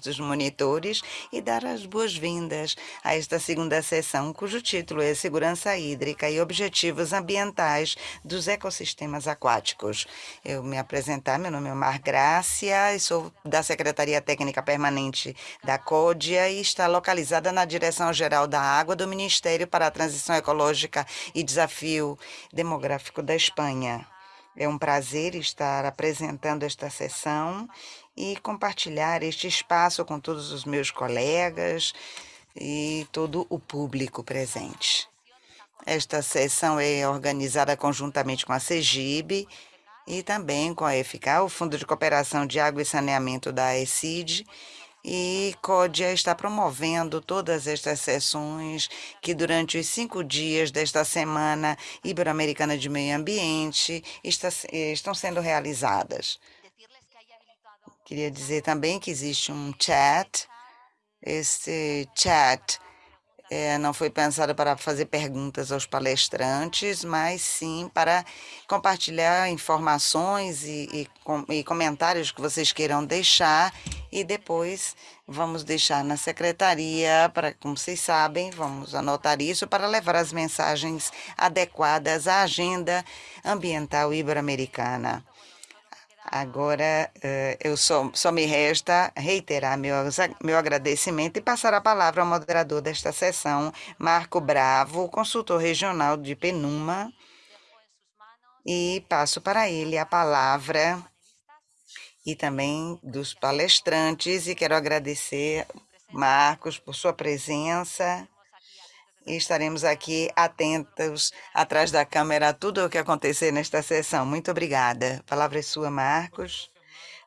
dos monitores e dar as boas-vindas a esta segunda sessão, cujo título é Segurança Hídrica e Objetivos Ambientais dos Ecossistemas Aquáticos. Eu me apresentar, meu nome é Mar Grácia sou da Secretaria Técnica Permanente da CODIA e está localizada na Direção-Geral da Água do Ministério para a Transição Ecológica e Desafio Demográfico da Espanha. É um prazer estar apresentando esta sessão e compartilhar este espaço com todos os meus colegas e todo o público presente. Esta sessão é organizada conjuntamente com a CEGIB e também com a EFICA, o Fundo de Cooperação de Água e Saneamento da ECID, e CODIA está promovendo todas estas sessões que durante os cinco dias desta Semana Ibero-Americana de Meio Ambiente está, estão sendo realizadas. Queria dizer também que existe um chat. Esse chat é, não foi pensado para fazer perguntas aos palestrantes, mas sim para compartilhar informações e, e, com, e, comentários que vocês queiram deixar e depois vamos deixar na secretaria, para, como vocês sabem, vamos anotar isso para levar as mensagens adequadas à agenda ambiental ibero-americana. Agora, eh, eu só, só me resta reiterar meu, meu agradecimento e passar a palavra ao moderador desta sessão, Marco Bravo, consultor regional de Penuma, e passo para ele a palavra e também dos palestrantes, e quero agradecer, Marcos, por sua presença e estaremos aqui atentos atrás da câmera a tudo o que acontecer nesta sessão. Muito obrigada. A palavra é sua, Marcos.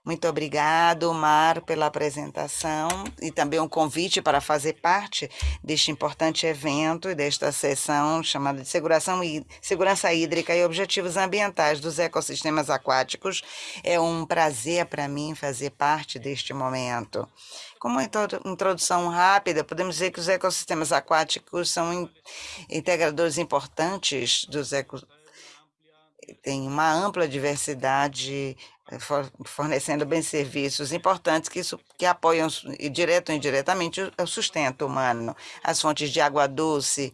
Muito obrigado, Mar, pela apresentação e também um convite para fazer parte deste importante evento e desta sessão chamada de Segurança Hídrica e Objetivos Ambientais dos Ecossistemas Aquáticos. É um prazer para mim fazer parte deste momento. Como introdução rápida, podemos dizer que os ecossistemas aquáticos são integradores importantes dos ecossistemas tem uma ampla diversidade eh, fornecendo bem serviços importantes que, isso, que apoiam direto ou indiretamente o sustento humano. As fontes de água doce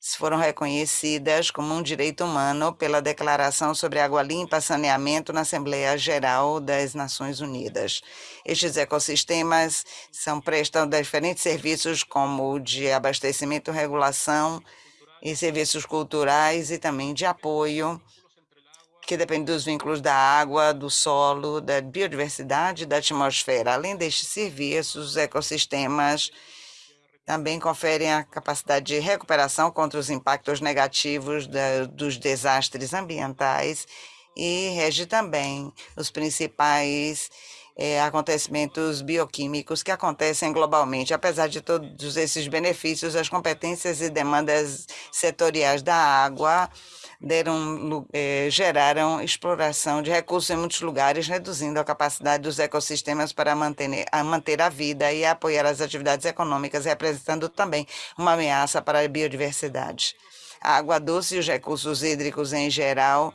foram reconhecidas como um direito humano pela Declaração sobre Água Limpa e Saneamento na Assembleia Geral das Nações Unidas. Estes ecossistemas são, prestam diferentes serviços como o de abastecimento, regulação e serviços culturais e também de apoio que depende dos vínculos da água, do solo, da biodiversidade da atmosfera. Além destes serviços, os ecossistemas também conferem a capacidade de recuperação contra os impactos negativos da, dos desastres ambientais e rege também os principais é, acontecimentos bioquímicos que acontecem globalmente. Apesar de todos esses benefícios, as competências e demandas setoriais da água deram, eh, geraram exploração de recursos em muitos lugares, reduzindo a capacidade dos ecossistemas para manter a, manter a vida e apoiar as atividades econômicas, representando também uma ameaça para a biodiversidade. A água doce e os recursos hídricos em geral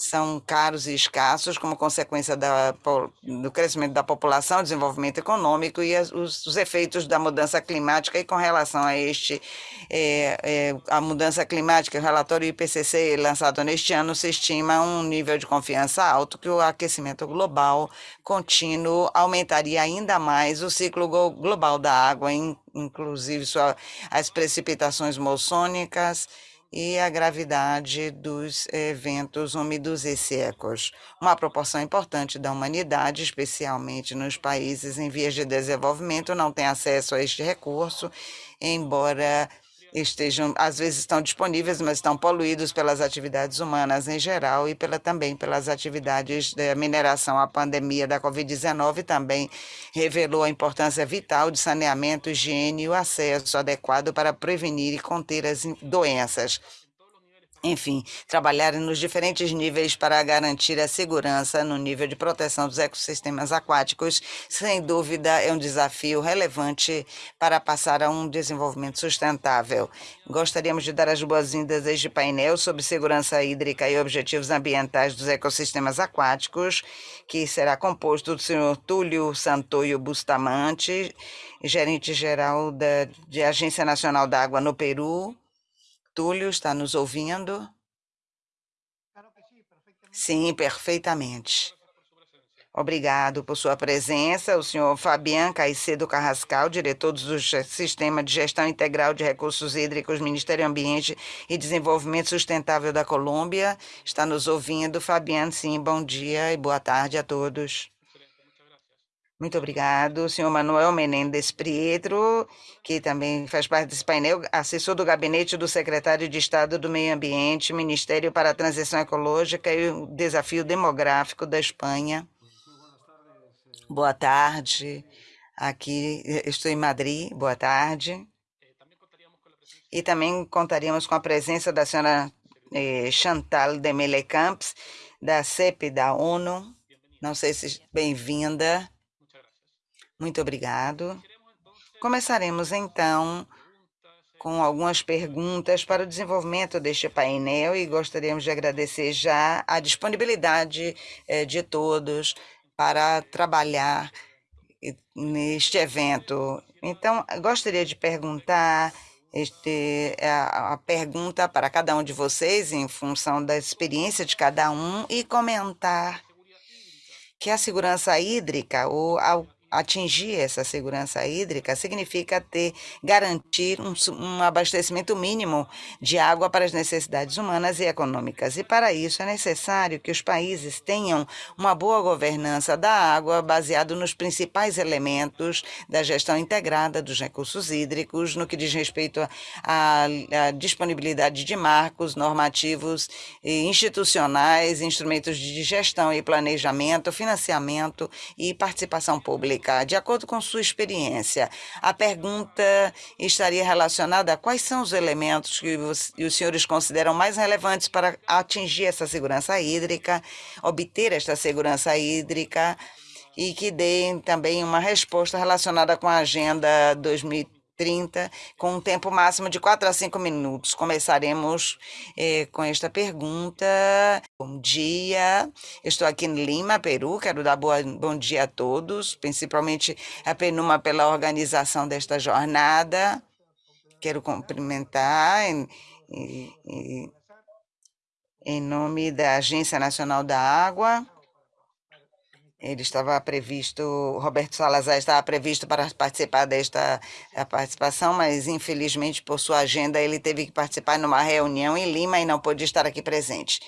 são caros e escassos como consequência da, do crescimento da população, desenvolvimento econômico e os, os, efeitos da mudança climática e com relação a este é, é, a mudança climática, o relatório IPCC lançado neste ano se estima um nível de confiança alto que o aquecimento global contínuo aumentaria ainda mais o ciclo global da água, inclusive sua, as precipitações moçônicas, e a gravidade dos eventos úmidos e secos. Uma proporção importante da humanidade, especialmente nos países em vias de desenvolvimento, não tem acesso a este recurso, embora estejam, às vezes estão disponíveis, mas estão poluídos pelas atividades humanas em geral e pela, também pelas atividades da mineração. A pandemia da Covid-19 também revelou a importância vital de saneamento, higiene e o acesso adequado para prevenir e conter as doenças. Enfim, trabalhar nos diferentes níveis para garantir a segurança no nível de proteção dos ecossistemas aquáticos, sem dúvida é um desafio relevante para passar a um desenvolvimento sustentável. Gostaríamos de dar as boas-vindas a este painel sobre segurança hídrica e objetivos ambientais dos ecossistemas aquáticos, que será composto do senhor Túlio Santoio Bustamante, gerente-geral da de Agência Nacional da Água no Peru, Túlio está nos ouvindo? Sim, perfeitamente. Obrigado por sua presença, o senhor Fabian Caicedo Carrascal, diretor do Sistema de Gestão Integral de Recursos Hídricos, Ministério Ambiente e Desenvolvimento Sustentável da Colômbia, está nos ouvindo. Fabian, sim, bom dia e boa tarde a todos. Muito obrigado, senhor Manuel Menendez Prietro, que também faz parte desse painel, assessor do gabinete do secretário de Estado do Meio Ambiente, Ministério para a Transição Ecológica e o Desafio Demográfico da Espanha. Boa tarde, aqui estou em Madrid, boa tarde. E também contaríamos com a presença da senhora eh, Chantal de Melecamps, da CEP da ONU. Não sei se bem-vinda. Muito obrigado. Começaremos então com algumas perguntas para o desenvolvimento deste painel e gostaríamos de agradecer já a disponibilidade eh, de todos para trabalhar neste evento. Então, gostaria de perguntar este, a, a pergunta para cada um de vocês em função da experiência de cada um e comentar que a segurança hídrica ou ao atingir essa segurança hídrica significa ter garantir um, um, abastecimento mínimo de água para as necessidades humanas e econômicas. E para isso é necessário que os países tenham uma boa governança da água baseado nos principais elementos da gestão integrada dos recursos hídricos, no que diz respeito à disponibilidade de marcos normativos e institucionais, instrumentos de gestão e planejamento, financiamento e participação pública de acordo com sua experiência, a pergunta estaria relacionada a quais são os elementos que os, os senhores consideram mais relevantes para atingir essa segurança hídrica, obter esta segurança hídrica e que deem também uma resposta relacionada com a Agenda 2030 30, com um tempo máximo de 4 a 5 minutos. Começaremos eh, com esta pergunta. Bom dia, estou aqui em Lima, Peru. Quero dar boa, bom dia a todos, principalmente a Penuma pela organização desta jornada. Quero cumprimentar em, em, em nome da Agência Nacional da Água ele estava previsto, Roberto Salazar estava previsto para participar desta participação, mas infelizmente por sua agenda ele teve que participar numa reunião em Lima e não pôde estar aqui presente.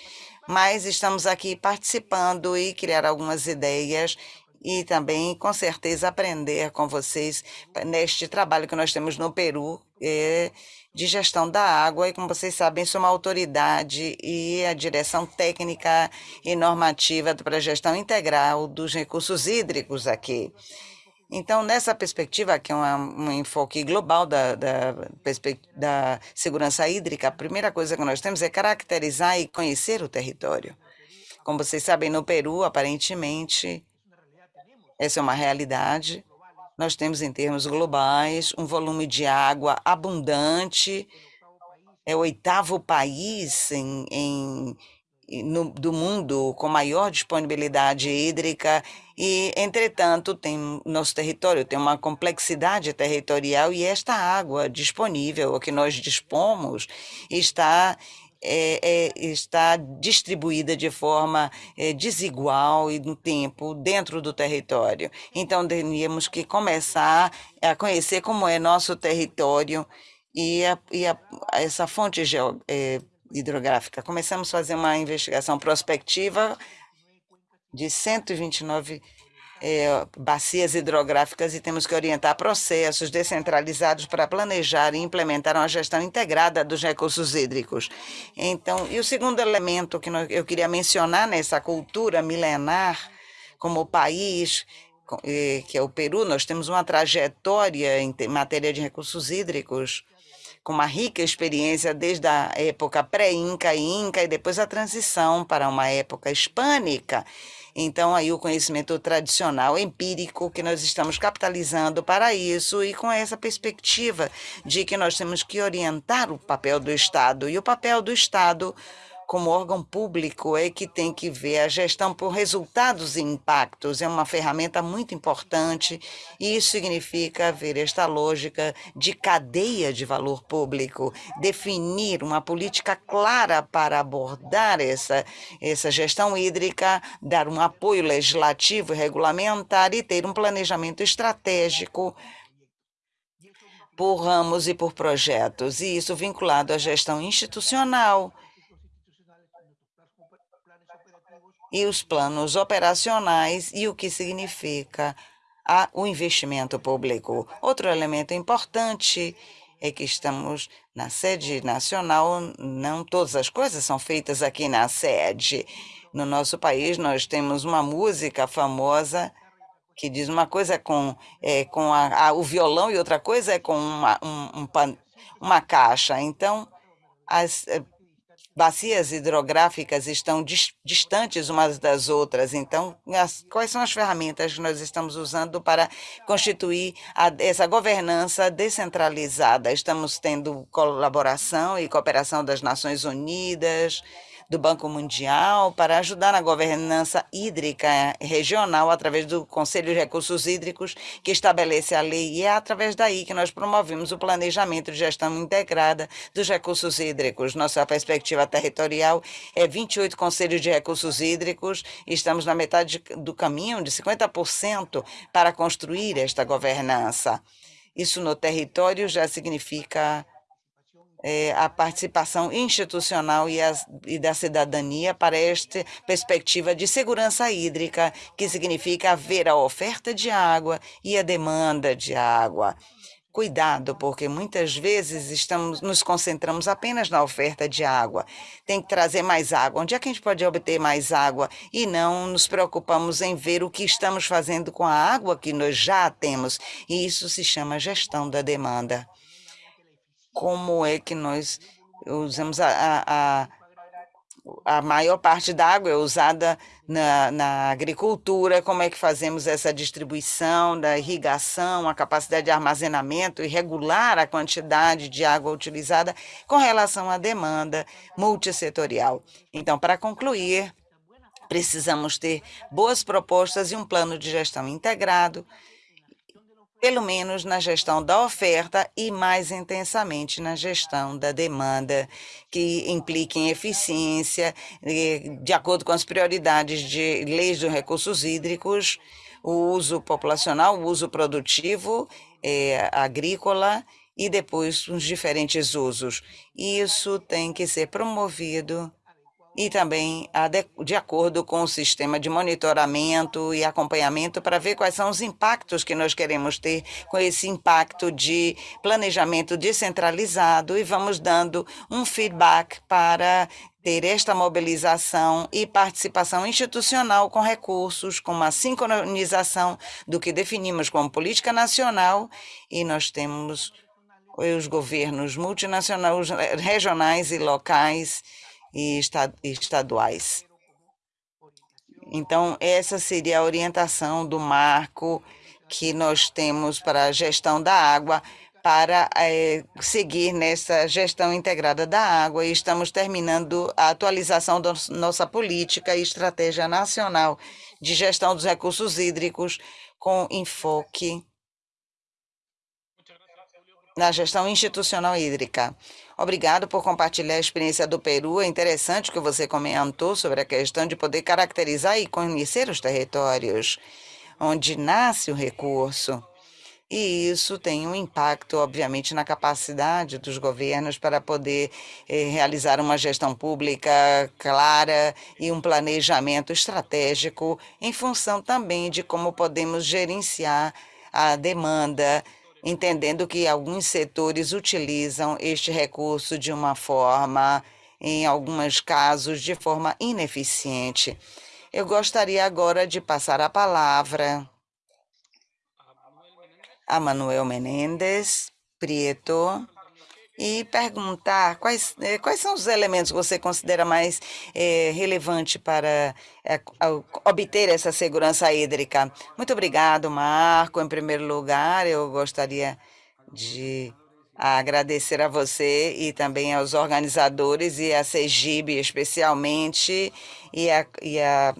Mas estamos aqui participando e criar algumas ideias e também, com certeza, aprender com vocês neste trabalho que nós temos no Peru. É, de gestão da água e, como vocês sabem, sou uma autoridade e a direção técnica e normativa para a gestão integral dos recursos hídricos aqui. Então, nessa perspectiva, que é uma, um enfoque global da, da, da segurança hídrica, a primeira coisa que nós temos é caracterizar e conhecer o território. Como vocês sabem, no Peru, aparentemente, essa é uma realidade nós temos, em termos globais, um volume de água abundante, é o oitavo país em, em no, do mundo com maior disponibilidade hídrica e, entretanto, tem nosso território tem uma complexidade territorial e esta água disponível, o que nós dispomos, está é, é, está distribuída de forma é, desigual e no tempo dentro do território. Então, teríamos que começar a conhecer como é nosso território e, a, e a, essa fonte é, hidrográfica. Começamos a fazer uma investigação prospectiva de 129 é, bacias hidrográficas e temos que orientar processos descentralizados para planejar e implementar uma gestão integrada dos recursos hídricos. Então, e o segundo elemento que eu queria mencionar nessa cultura milenar, como país, que é o Peru, nós temos uma trajetória em matéria de recursos hídricos com uma rica experiência desde a época pré-inca e inca e depois a transição para uma época hispânica. Então, aí o conhecimento tradicional, empírico, que nós estamos capitalizando para isso e com essa perspectiva de que nós temos que orientar o papel do Estado. E o papel do Estado como órgão público é que tem que ver a gestão por resultados e impactos. É uma ferramenta muito importante e isso significa ver esta lógica de cadeia de valor público, definir uma política clara para abordar essa, essa gestão hídrica, dar um apoio legislativo e regulamentar e ter um planejamento estratégico por ramos e por projetos, e isso vinculado à gestão institucional, e os planos operacionais e o que significa a, o investimento público. Outro elemento importante é que estamos na sede nacional, não todas as coisas são feitas aqui na sede. No nosso país, nós temos uma música famosa que diz uma coisa com, é, com a, a, o violão e outra coisa é com uma, um, um, uma caixa. Então, as eh, bacias hidrográficas estão distantes umas das outras. Então, as, quais são as ferramentas que nós estamos usando para constituir a, essa governança descentralizada? Estamos tendo colaboração e cooperação das Nações Unidas, do Banco Mundial para ajudar na governança hídrica regional através do Conselho de Recursos Hídricos, que estabelece a lei, e é através daí que nós promovemos o planejamento de gestão integrada dos recursos hídricos. Nossa perspectiva territorial é 28 Conselhos de Recursos Hídricos, estamos na metade do caminho, de 50%, para construir esta governança. Isso no território já significa é, a participação institucional e, as, e, da cidadania para esta perspectiva de segurança hídrica, que significa ver a oferta de água e a demanda de água. Cuidado, porque muitas vezes estamos nos concentramos apenas na oferta de água. Tem que trazer mais água. Onde é que a gente pode obter mais água? E não nos preocupamos em ver o que estamos fazendo com a água que nós já temos. E isso se chama gestão da demanda como é que nós usamos a, a, a maior parte da água é usada na, na, agricultura, como é que fazemos essa distribuição da irrigação, a capacidade de armazenamento e regular a quantidade de água utilizada com relação à demanda multissetorial. Então, para concluir, precisamos ter boas propostas e um plano de gestão integrado pelo menos na gestão da oferta e mais intensamente na gestão da demanda, que implique em eficiência, de acordo com as prioridades de leis dos recursos hídricos, o uso populacional, o uso produtivo, é, agrícola e depois os diferentes usos. Isso tem que ser promovido e também de acordo com o sistema de monitoramento e acompanhamento para ver quais são os impactos que nós queremos ter com esse impacto de planejamento descentralizado e vamos dando um feedback para ter esta mobilização e participação institucional com recursos, com uma sincronização do que definimos como política nacional. E nós temos os governos multinacionais, regionais e locais e estaduais. Então, essa seria a orientação do marco que nós temos para a gestão da água, para é, seguir nessa gestão integrada da água e estamos terminando a atualização da nossa política e estratégia nacional de gestão dos recursos hídricos com enfoque na gestão institucional hídrica. Obrigado por compartilhar a experiência do Peru. É interessante o que você comentou sobre a questão de poder caracterizar e conhecer os territórios onde nasce o recurso. E isso tem um impacto, obviamente, na capacidade dos governos para poder eh, realizar uma gestão pública clara e um planejamento estratégico em função também de como podemos gerenciar a demanda entendendo que alguns setores utilizam este recurso de uma forma, em alguns casos, de forma ineficiente. Eu gostaria agora de passar a palavra a Manuel Menendez Prieto, e perguntar quais, eh, quais são os elementos que você considera mais eh, relevante para eh, obter essa segurança hídrica. Muito obrigado, Marco. Em primeiro lugar, eu gostaria de agradecer a você e também aos organizadores e a Segib especialmente e a, e a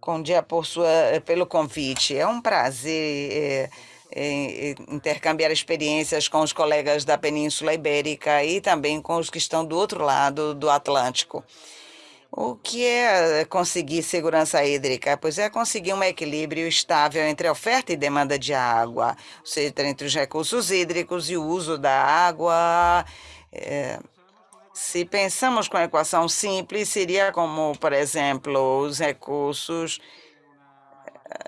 Condia por sua, pelo convite. É um prazer é, é, intercambiar experiências com os colegas da Península Ibérica e também com os que estão do outro lado do Atlântico. O que é conseguir segurança hídrica? Pois é conseguir um equilíbrio estável entre oferta e demanda de água, ou seja, entre os recursos hídricos e o uso da água. É, se pensamos com a equação simples, seria como, por exemplo, os recursos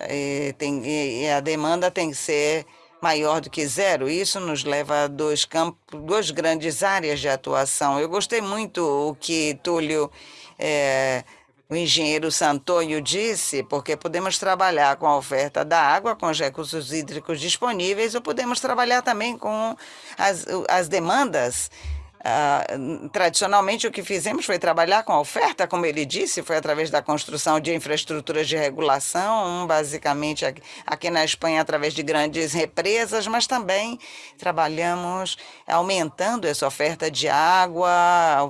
e, eh, tem, e a demanda tem que ser maior do que zero. Isso nos leva a dois campos, duas grandes áreas de atuação. Eu gostei muito o que Túlio é, o engenheiro Santonho disse, porque podemos trabalhar com a oferta da água, com os recursos hídricos disponíveis, ou podemos trabalhar também com as, as demandas Uh, tradicionalmente, o que fizemos foi trabalhar com a oferta, como ele disse, foi através da construção de infraestruturas de regulação, basicamente aqui, aqui na Espanha, através de grandes represas, mas também trabalhamos aumentando essa oferta de água,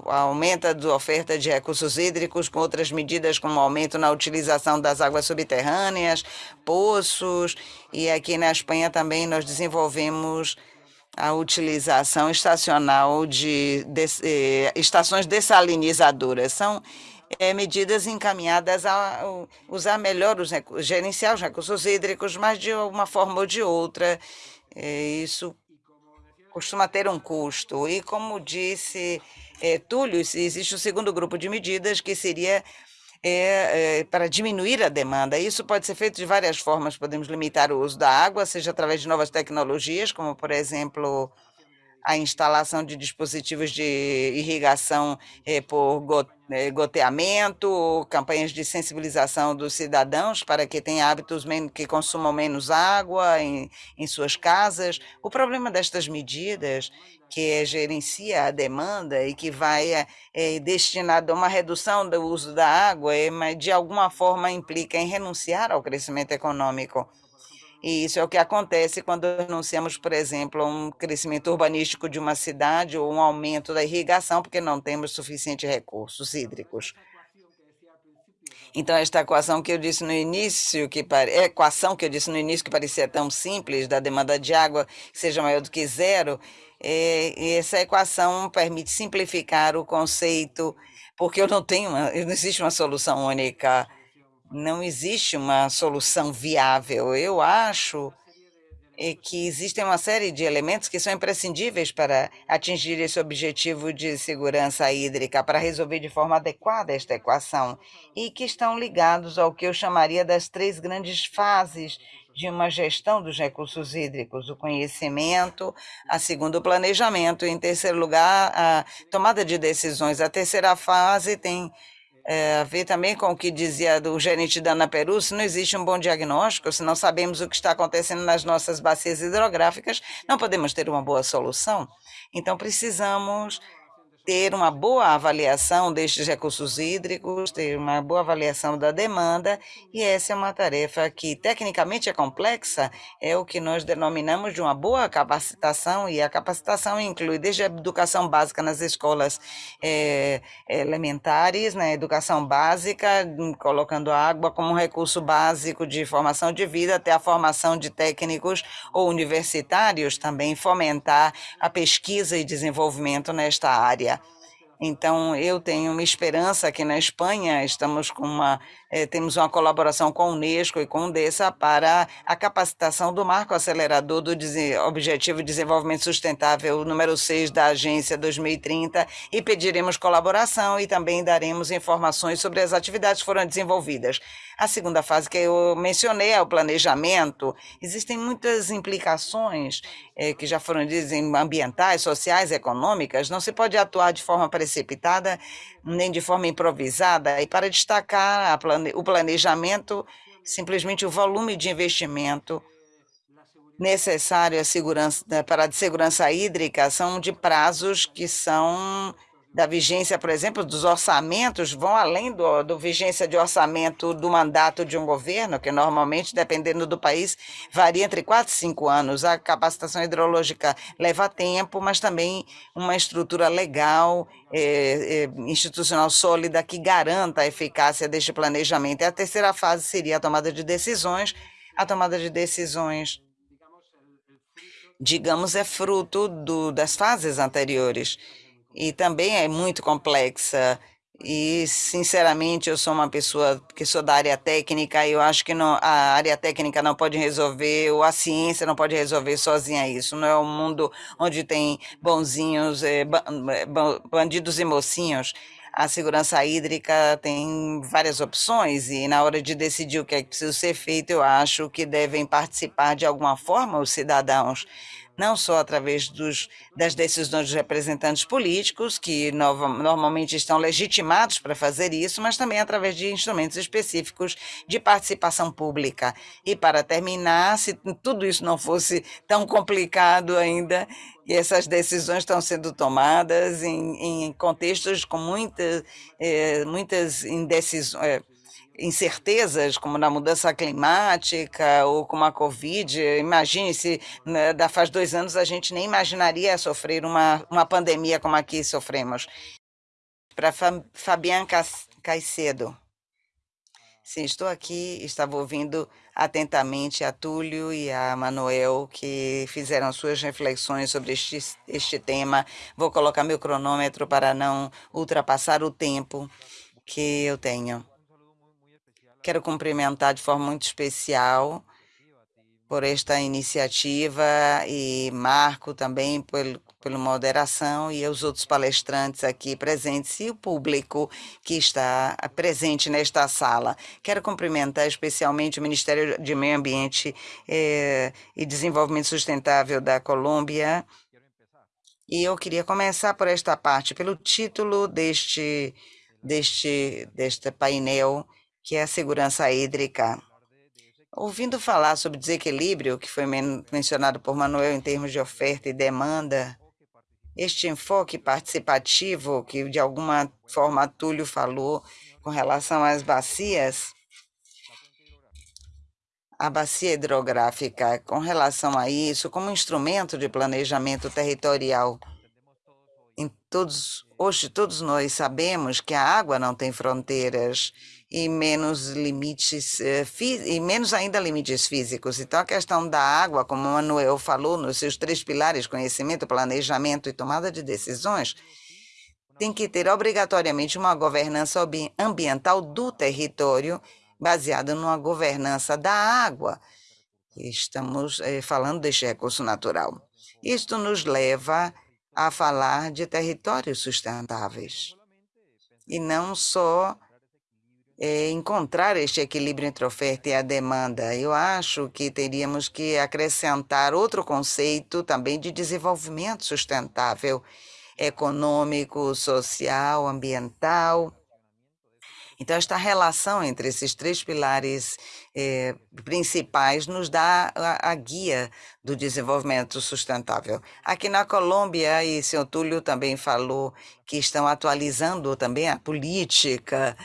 aumenta a oferta de recursos hídricos, com outras medidas, como aumento na utilização das águas subterrâneas, poços, e aqui na Espanha também nós desenvolvemos a utilização estacional de, de eh, estações dessalinizadoras. São eh, medidas encaminhadas a usar melhor os gerenciar os recursos hídricos, mas de uma forma ou de outra. Eh, isso costuma ter um custo. E como disse eh, Túlio, existe o segundo grupo de medidas que seria é, é, para diminuir a demanda. Isso pode ser feito de várias formas. Podemos limitar o uso da água, seja através de novas tecnologias, como, por exemplo, a instalação de dispositivos de irrigação é, por é, goteamento, campanhas de sensibilização dos cidadãos para que tenham hábitos que consumam menos água em, em suas casas. O problema destas medidas que gerencia a demanda e que vai é, é, destinado a uma redução do uso da água, é, mas de alguma forma implica em renunciar ao crescimento econômico. E isso é o que acontece quando anunciamos, por exemplo, um crescimento urbanístico de uma cidade ou um aumento da irrigação, porque não temos suficientes recursos hídricos. Então, esta equação que eu disse no início, que pare... equação que eu disse no início que parecia tão simples, da demanda de água seja maior do que zero, é... essa equação permite simplificar o conceito, porque eu não tenho, uma... não existe uma solução única não existe uma solução viável. Eu acho é que existem uma série de elementos que são imprescindíveis para atingir esse objetivo de segurança hídrica, para resolver de forma adequada esta equação, e que estão ligados ao que eu chamaria das três grandes fases de uma gestão dos recursos hídricos, o conhecimento, a segundo o planejamento, em terceiro lugar, a tomada de decisões. A terceira fase tem é, ver também com o que dizia do gerente da Ana Peru, se não existe um bom diagnóstico, se não sabemos o que está acontecendo nas nossas bacias hidrográficas, não podemos ter uma boa solução. Então, precisamos ter uma boa avaliação destes recursos hídricos, ter uma boa avaliação da demanda, e essa é uma tarefa que tecnicamente é complexa, é o que nós denominamos de uma boa capacitação, e a capacitação inclui desde a educação básica nas escolas é, elementares, na né, educação básica, colocando a água como um recurso básico de formação de vida, até a formação de técnicos ou universitários, também fomentar a pesquisa e desenvolvimento nesta área. Então, eu tenho uma esperança aqui na Espanha, estamos com uma, eh, temos uma colaboração com a Unesco e com o DESA para a capacitação do marco acelerador do Objetivo de Desenvolvimento Sustentável número 6 da Agência 2030 e pediremos colaboração e também daremos informações sobre as atividades que foram desenvolvidas. A segunda fase que eu mencionei é o planejamento. Existem muitas implicações eh, que já foram ditas ambientais, sociais, econômicas. Não se pode atuar de forma precipitada nem de forma improvisada. E para destacar plane o planejamento, simplesmente o volume de investimento necessárias segurança, né, para a segurança hídrica são de prazos que são da vigência, por exemplo, dos orçamentos, vão além do, do vigência de orçamento do mandato de um governo, que normalmente, dependendo do país, varia entre 4 e 5 anos. A capacitação hidrológica leva tempo, mas também uma estrutura legal, é, é, institucional sólida que garanta a eficácia deste planejamento. E a terceira fase seria a tomada de decisões. A tomada de decisões digamos, é fruto do, das fases anteriores e também é muito complexa. E, sinceramente, eu sou uma pessoa que sou da área técnica e eu acho que não, a área técnica não pode resolver, ou a ciência não pode resolver sozinha isso. Não é um mundo onde tem bonzinhos, é, bandidos e mocinhos. A segurança hídrica tem várias opções e, na hora de decidir o que é que precisa ser feito, eu acho que devem participar de alguma forma os cidadãos não só através dos, das decisões dos representantes políticos, que normalmente estão legitimados para fazer isso, mas também através de instrumentos específicos de participação pública. E, para terminar, se tudo isso não fosse tão complicado ainda, e essas decisões estão sendo tomadas em, em contextos com muita, eh, muitas indecisões, eh, incertezas, como na mudança climática ou como a Covid. Imagine se né, faz dois anos a gente nem imaginaria sofrer uma, uma pandemia como aqui sofremos. Para Fabian Caicedo. Sim, estou aqui, estava ouvindo atentamente a Túlio e a Manuel, que fizeram suas reflexões sobre este, este tema. Vou colocar meu cronômetro para não ultrapassar o tempo que eu tenho. Quero cumprimentar de forma muito especial por esta iniciativa e Marco também pelo, pela moderação e os outros palestrantes aqui presentes e o público que está presente nesta sala. Quero cumprimentar especialmente o Ministério de Meio Ambiente eh, e Desenvolvimento Sustentável da Colômbia. E eu queria começar por esta parte, pelo título deste, deste, deste painel, que é a segurança hídrica. Ouvindo falar sobre desequilíbrio, que foi men mencionado por Manuel em termos de oferta e demanda, este enfoque participativo, que de alguma forma Túlio falou com relação às bacias, a bacia hidrográfica, com relação a isso, como instrumento de planejamento territorial. Em todos, hoje, todos nós sabemos que a água não tem fronteiras e menos limites eh, e menos ainda limites físicos. Então a questão da água, como o Manuel falou nos seus três pilares, conhecimento, planejamento e tomada de decisões, tem que ter obrigatoriamente uma governança ambiental do território baseada numa governança da água. Estamos eh, falando deste recurso natural. Isto nos leva a falar de territórios sustentáveis e não só é, encontrar este equilíbrio entre oferta e a demanda. Eu acho que teríamos que acrescentar outro conceito também de desenvolvimento sustentável, econômico, social, ambiental. Então, esta relação entre esses três pilares eh, principais nos dá a, a, guia do desenvolvimento sustentável. Aqui na Colômbia, e senhor Túlio também falou que estão atualizando também a política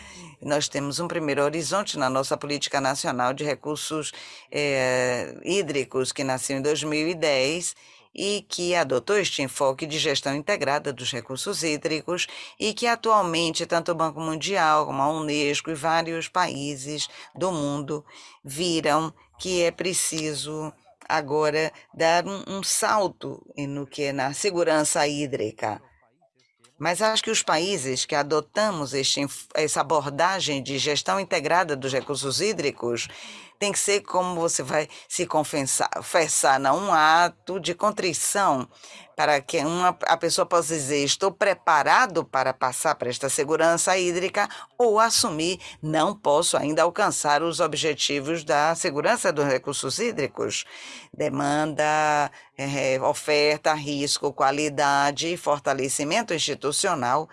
nós temos um primeiro horizonte na nossa política nacional de recursos é, hídricos, que nasceu em 2010 e que adotou este enfoque de gestão integrada dos recursos hídricos e que atualmente tanto o Banco Mundial como a Unesco e vários países do mundo viram que é preciso agora dar um, um salto no que é na segurança hídrica. Mas acho que os países que adotamos este, essa abordagem de gestão integrada dos recursos hídricos tem que ser como você vai se confessar, confessar, não um ato de contrição para que uma, a pessoa possa dizer estou preparado para passar para esta segurança hídrica ou assumir não posso ainda alcançar os objetivos da segurança dos recursos hídricos. Demanda, é, oferta, risco, qualidade e fortalecimento institucional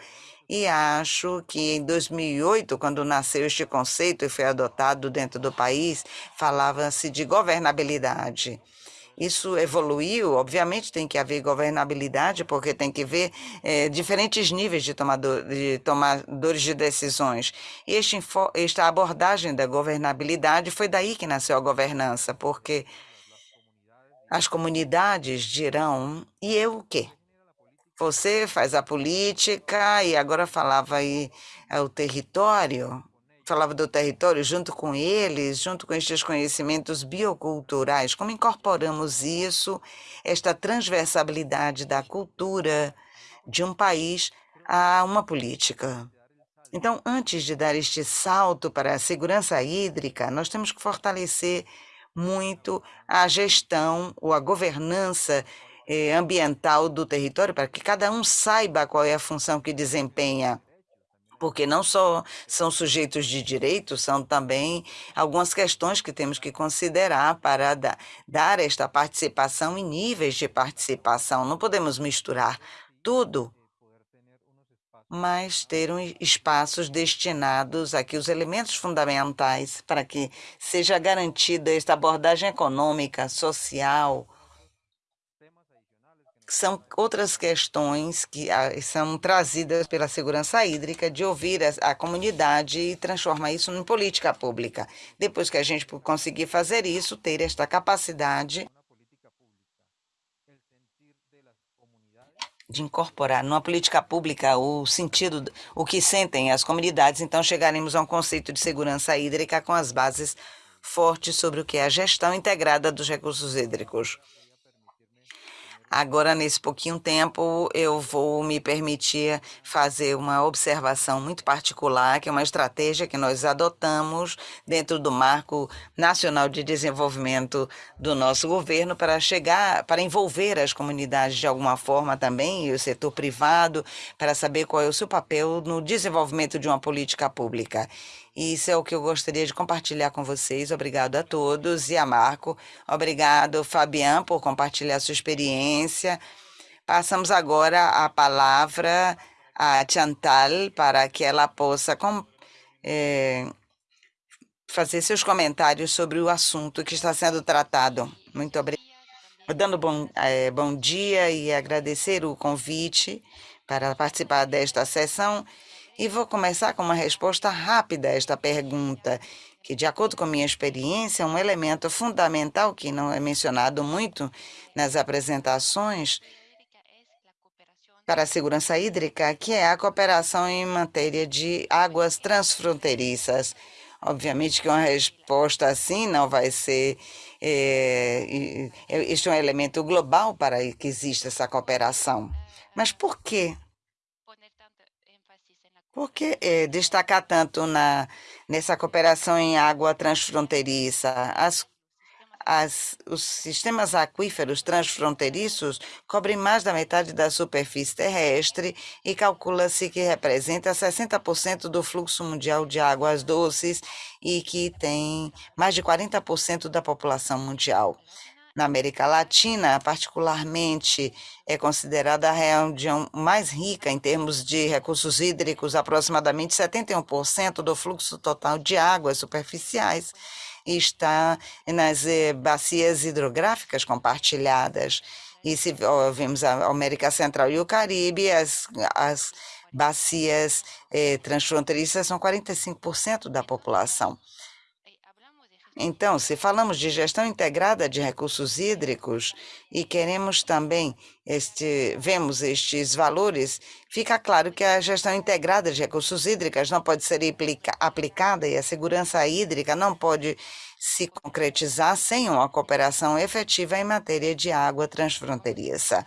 e acho que em 2008, quando nasceu este conceito e foi adotado dentro do país, falava-se de governabilidade. isso evoluiu, obviamente tem que haver governabilidade, porque tem que ver é, diferentes níveis de, tomador, de tomadores de decisões. E este, esta abordagem da governabilidade foi daí que nasceu a governança, porque as comunidades dirão, e eu o quê? Você faz a política e agora falava aí é, o território, falava do território junto com eles, junto com estes conhecimentos bioculturais, como incorporamos isso, esta transversalidade da cultura de um país a uma política. Então, antes de dar este salto para a segurança hídrica, nós temos que fortalecer muito a gestão ou a governança eh, ambiental do território, para que cada um saiba qual é a função que desempenha porque não só são sujeitos de direito, são também algumas questões que temos que considerar para da, dar esta participação em níveis de participação. Não podemos misturar tudo, mas ter um, espaços destinados aqui os elementos fundamentais para que seja garantida esta abordagem econômica, social, são outras questões que ah, são trazidas pela segurança hídrica, de ouvir a, a, comunidade e transformar isso em política pública. Depois que a gente conseguir fazer isso, ter esta capacidade de incorporar numa política pública o sentido, o que sentem as comunidades, então chegaremos a um conceito de segurança hídrica com as bases fortes sobre o que é a gestão integrada dos recursos hídricos. Agora, nesse pouquinho tempo, eu vou me permitir fazer uma observação muito particular, que é uma estratégia que nós adotamos dentro do Marco Nacional de Desenvolvimento do nosso governo para chegar, para envolver as comunidades de alguma forma também, e o setor privado, para saber qual é o seu papel no desenvolvimento de uma política pública. Isso é o que eu gostaria de compartilhar com vocês. Obrigado a todos. E a Marco, obrigado, Fabian, por compartilhar sua experiência. Passamos agora a palavra a Chantal para que ela possa com, é, fazer seus comentários sobre o assunto que está sendo tratado. Muito obrigada. Dando bom, é, bom dia e agradecer o convite para participar desta sessão e vou começar com uma resposta rápida a esta pergunta, que, de acordo com minha experiência, é um elemento fundamental que não é mencionado muito nas apresentações para a segurança hídrica, que é a cooperação em matéria de águas transfronteiriças. Obviamente que uma resposta assim não vai ser. É, este é um elemento global para que exista essa cooperação. Mas por que por que é, destacar tanto na, nessa cooperação em água transfronteiriça? As, as, os sistemas aquíferos transfronteiriços cobrem mais da metade da superfície terrestre e calcula-se que representa 60% do fluxo mundial de águas doces e que tem mais de 40% da população mundial na América Latina, particularmente, é considerada a região mais rica em termos de recursos hídricos, aproximadamente 71% do fluxo total de águas superficiais está nas eh, bacias hidrográficas compartilhadas. E se vemos a América Central e o Caribe, as, as bacias eh, transfronteiriças são 45% da população. Então, se falamos de gestão integrada de recursos hídricos e queremos também este, vemos estes valores, fica claro que a gestão integrada de recursos hídricos não pode ser aplicada e a segurança hídrica não pode se concretizar sem uma cooperação efetiva em matéria de água transfronteiriça.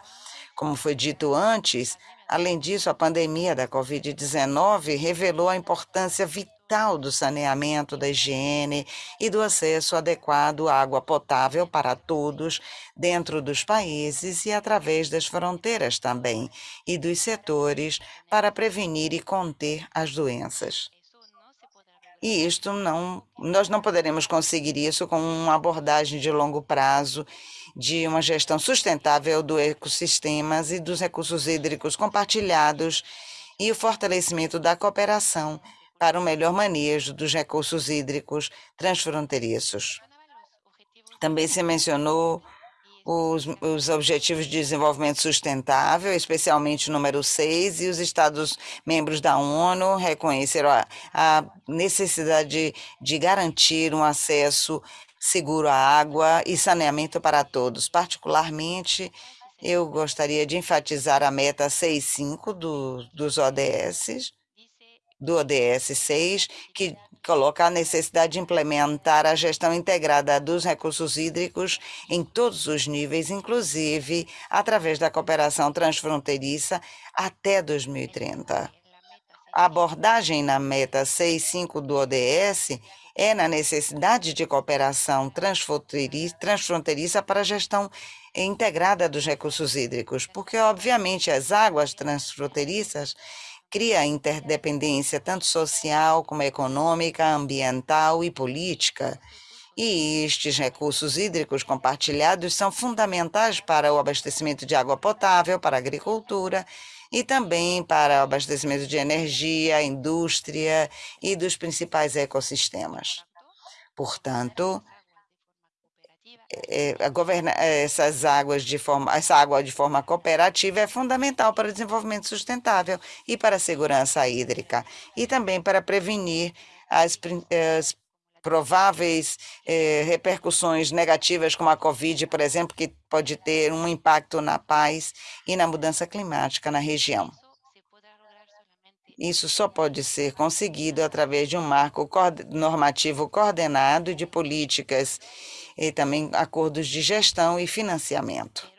Como foi dito antes, além disso, a pandemia da Covid-19 revelou a importância vital do saneamento, da higiene e do acesso adequado à água potável para todos, dentro dos países e através das fronteiras também, e dos setores, para prevenir e conter as doenças. E isto não, nós não poderemos conseguir isso com uma abordagem de longo prazo, de uma gestão sustentável do ecossistemas e dos recursos hídricos compartilhados e o fortalecimento da cooperação para o melhor manejo dos recursos hídricos transfronteiriços. Também se mencionou os, os, Objetivos de Desenvolvimento Sustentável, especialmente o número 6, e os Estados-membros da ONU reconheceram a, a necessidade de, de garantir um acesso seguro à água e saneamento para todos. Particularmente, eu gostaria de enfatizar a meta 6.5 do, dos ODS, do ODS 6, que coloca a necessidade de implementar a gestão integrada dos recursos hídricos em todos os níveis, inclusive através da cooperação transfronteiriça até 2030. A abordagem na meta 6.5 do ODS é na necessidade de cooperação transfronteiriça para a gestão integrada dos recursos hídricos, porque, obviamente, as águas transfronteiriças cria interdependência tanto social como econômica, ambiental e política. E estes recursos hídricos compartilhados são fundamentais para o abastecimento de água potável, para a agricultura e também para o abastecimento de energia, indústria e dos principais ecossistemas. Portanto, é, governar essas águas de forma, essa água de forma cooperativa é fundamental para o desenvolvimento sustentável e para a segurança hídrica e também para prevenir as, as prováveis eh, repercussões negativas como a Covid, por exemplo, que pode ter um impacto na paz e na mudança climática na região. Isso só pode ser conseguido através de um marco normativo coordenado de políticas e também acordos de gestão e financiamento.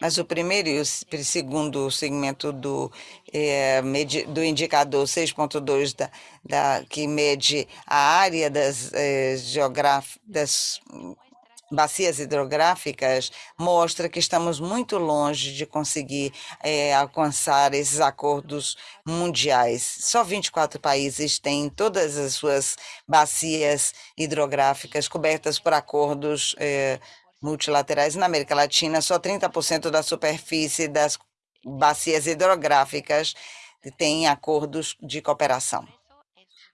Mas o primeiro e o segundo segmento do, é, do indicador 6.2, da, da, que mede a área das, é, das bacias hidrográficas mostra que estamos muito longe de conseguir é, alcançar esses acordos mundiais. Só 24 países têm todas as suas bacias hidrográficas cobertas por acordos é, multilaterais. Na América Latina, só 30% da superfície das bacias hidrográficas tem acordos de cooperação.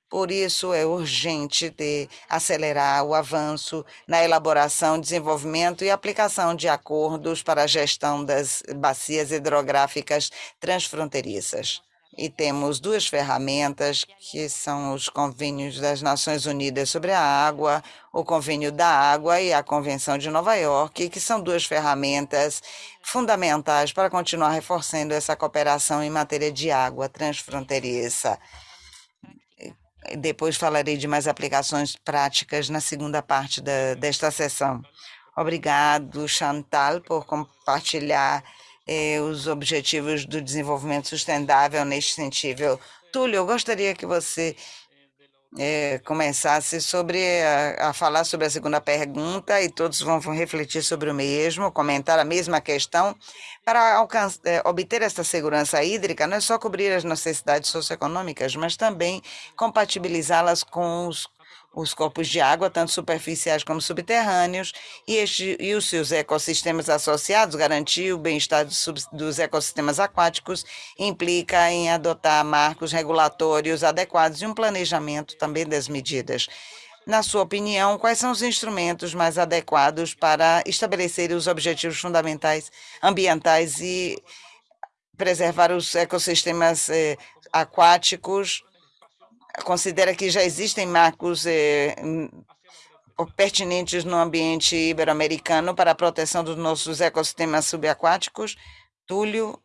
Por isso, é urgente de acelerar o avanço na elaboração, desenvolvimento e aplicação de acordos para a gestão das bacias hidrográficas transfronteiriças. E temos duas ferramentas, que são os convênios das Nações Unidas sobre a água, o Convênio da Água e a Convenção de Nova York, que são duas ferramentas fundamentais para continuar reforçando essa cooperação em matéria de água transfronteiriça. Depois falarei de mais aplicações práticas na segunda parte da, desta sessão. Obrigado, Chantal, por compartilhar eh, os objetivos do desenvolvimento sustentável neste sentido. Túlio, eu gostaria que você é, começasse sobre a, a, falar sobre a segunda pergunta e todos vão, vão, refletir sobre o mesmo, comentar a mesma questão. Para é, obter esta segurança hídrica, não é só cobrir as necessidades socioeconômicas, mas também compatibilizá-las com os os corpos de água, tanto superficiais como subterrâneos, e, este, e os seus ecossistemas associados, garantir o bem-estar dos, dos ecossistemas aquáticos, implica em adotar marcos regulatórios adequados e um planejamento também das medidas. Na sua opinião, quais são os instrumentos mais adequados para estabelecer os objetivos fundamentais ambientais e preservar os ecossistemas eh, aquáticos considera que já existem marcos eh, pertinentes no ambiente ibero-americano para a proteção dos nossos ecossistemas subaquáticos? Túlio,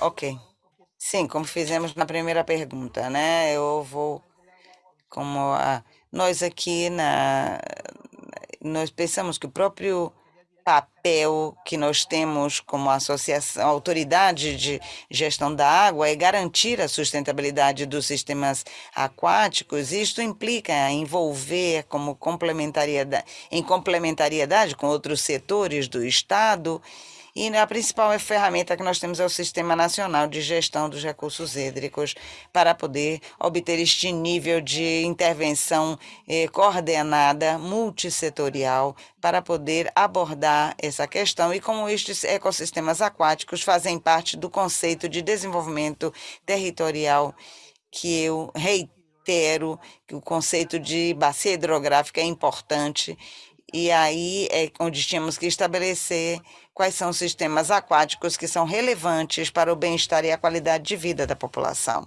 ok. Sim, como fizemos na primeira pergunta, né? Eu vou, como a, nós aqui na, nós pensamos que o próprio papel que nós temos como associação, autoridade de gestão da água é garantir a sustentabilidade dos sistemas aquáticos. Isto implica envolver como complementariedade, em complementariedade com outros setores do Estado e a principal ferramenta que nós temos é o Sistema Nacional de Gestão dos Recursos Hídricos, para poder obter este nível de intervenção eh, coordenada, multissetorial, para poder abordar essa questão. E como estes ecossistemas aquáticos fazem parte do conceito de desenvolvimento territorial que eu reitero que o conceito de bacia hidrográfica é importante. E aí é onde tínhamos que estabelecer quais são os sistemas aquáticos que são relevantes para o bem-estar e a qualidade de vida da população.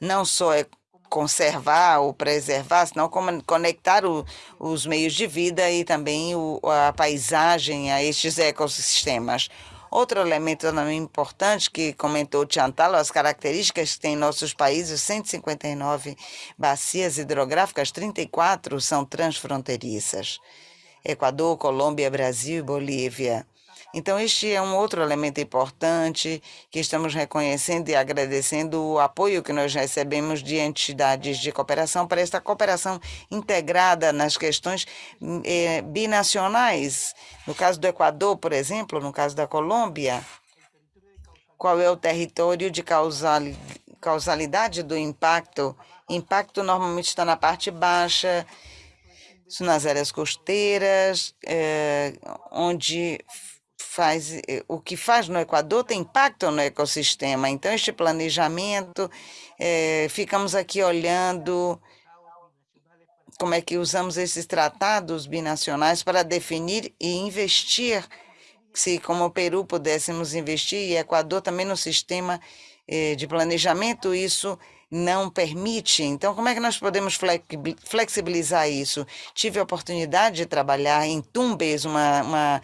Não só é conservar ou preservar, senão conectar o, os meios de vida e também o, a paisagem a estes ecossistemas. Outro elemento importante que comentou Chantal, as características que tem em nossos países, 159 bacias hidrográficas, 34 são transfronteiriças. Equador, Colômbia, Brasil e Bolívia. Então, este é um outro elemento importante que estamos reconhecendo e agradecendo o apoio que nós recebemos de entidades de cooperação para esta cooperação integrada nas questões eh, binacionais. No caso do Equador, por exemplo, no caso da Colômbia, qual é o território de causalidade do impacto? Impacto normalmente está na parte baixa, nas áreas costeiras, eh, onde faz, eh, o que faz no Equador tem impacto no ecossistema. Então, este planejamento, é, ficamos aqui olhando como é que usamos esses tratados binacionais para definir e investir, se como o Peru pudéssemos investir, e Equador também no sistema eh, de planejamento, isso não permite. Então, como é que nós podemos flexibilizar isso? Tive a oportunidade de trabalhar em Tumbes, uma, uma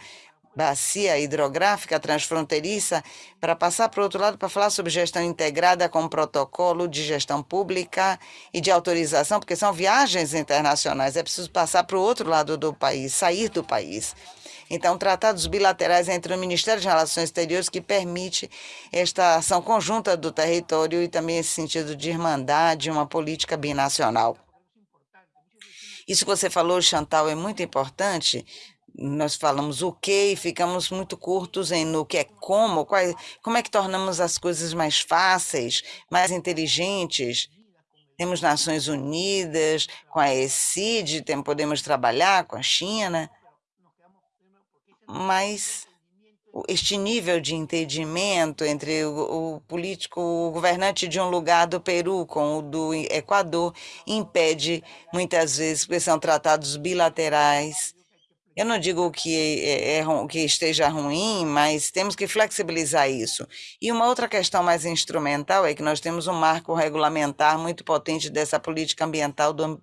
bacia hidrográfica transfronteiriça, para passar para o outro lado para falar sobre gestão integrada com protocolo de gestão pública e de autorização, porque são viagens internacionais, é preciso passar para o outro lado do país, sair do país. Então, tratados bilaterais entre o Ministério de Relações Exteriores que permite esta ação conjunta do território e também esse sentido de irmandade, uma política binacional. Isso que você falou, Chantal, é muito importante, nós falamos o que e ficamos muito curtos em no que é como, como é que tornamos as coisas mais fáceis, mais inteligentes. Temos Nações Unidas, com a ECID, podemos trabalhar com a China, mas este nível de entendimento entre o, o, político, o governante de um lugar do Peru com o do Equador impede muitas vezes, porque são tratados bilaterais eu não digo que, é, é, que esteja ruim, mas temos que flexibilizar isso. E uma outra questão mais instrumental é que nós temos um marco regulamentar muito potente dessa política ambiental do,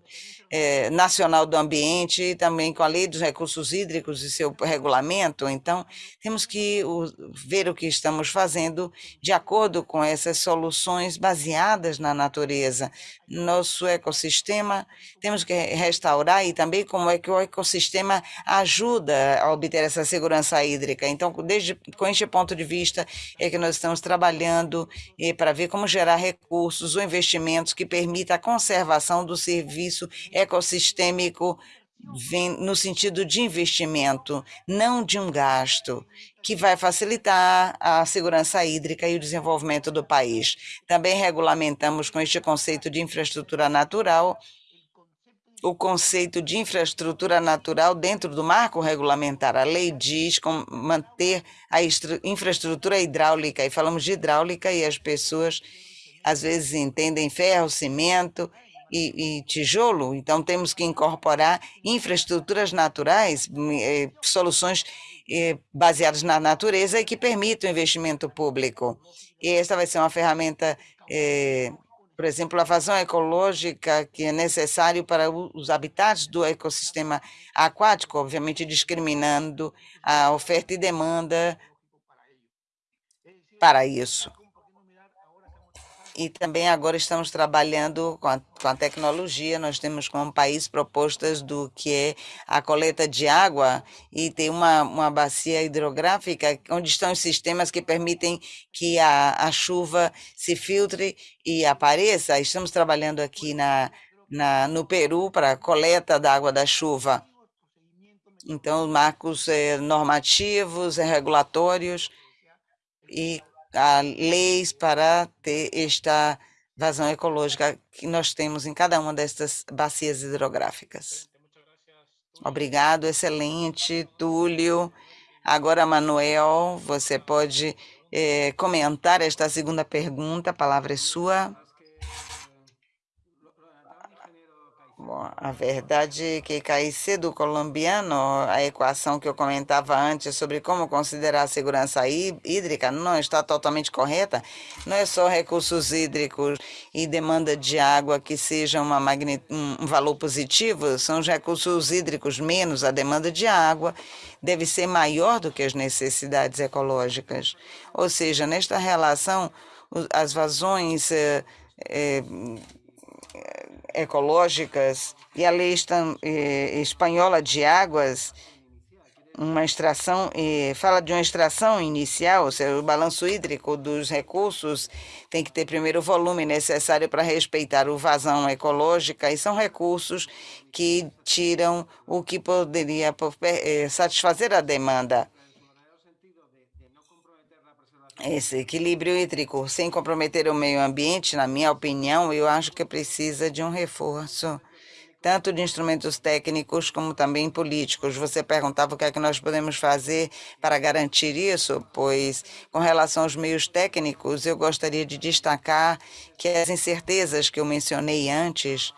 é, nacional do ambiente e também com a lei dos recursos hídricos e seu regulamento. Então, temos que o, ver o que estamos fazendo de acordo com essas soluções baseadas na natureza. Nosso ecossistema, temos que restaurar e também como é que o ecossistema ajuda a obter essa segurança hídrica. Então, desde com este ponto de vista é que nós estamos trabalhando eh, para ver como gerar recursos ou investimentos que permitam a conservação do serviço ecossistêmico no sentido de investimento, não de um gasto, que vai facilitar a segurança hídrica e o desenvolvimento do país. Também regulamentamos com este conceito de infraestrutura natural o conceito de infraestrutura natural dentro do marco regulamentar. A lei diz manter a infraestrutura hidráulica, e falamos de hidráulica e as pessoas às vezes entendem ferro, cimento, e, e, tijolo, então temos que incorporar infraestruturas naturais, eh, soluções eh, baseadas na natureza e que permitam investimento público. E essa vai ser uma ferramenta, eh, por exemplo, a vazão ecológica que é necessário para os habitats do ecossistema aquático, obviamente discriminando a oferta e demanda para isso. E também agora estamos trabalhando com a, com a tecnologia, nós temos como país propostas do que é a coleta de água e tem uma, uma bacia hidrográfica onde estão os sistemas que permitem que a, a chuva se filtre e apareça. Estamos trabalhando aqui na, na, no Peru para a coleta da água da chuva. Então, marcos eh, normativos, eh, regulatórios e leis para ter esta vazão ecológica que nós temos em cada uma destas bacias hidrográficas. Obrigado, excelente, Túlio. Agora, Manuel, você pode eh, comentar esta segunda pergunta, a palavra é sua. Bom, a verdade é que Caicedo colombiano, a equação que eu comentava antes sobre como considerar a segurança hídrica não está totalmente correta. Não é só recursos hídricos e demanda de água que sejam uma um valor positivo, são os recursos hídricos menos a demanda de água deve ser maior do que as necessidades ecológicas. Ou seja, nesta relação, as vazões eh, eh, ecológicas e a lei espanhola de águas, uma extração, fala de uma extração inicial, ou seja, o balanço hídrico dos recursos tem que ter primeiro o volume necessário para respeitar o vazão ecológica, e são recursos que tiram o que poderia eh, satisfazer a demanda. Esse equilíbrio hídrico, sem comprometer o meio ambiente, na minha opinião, eu acho que precisa de um reforço, tanto de instrumentos técnicos como também políticos. Você perguntava o que é que nós podemos fazer para garantir isso, pois, com relação aos meios técnicos, eu gostaria de destacar que as incertezas que eu mencionei antes,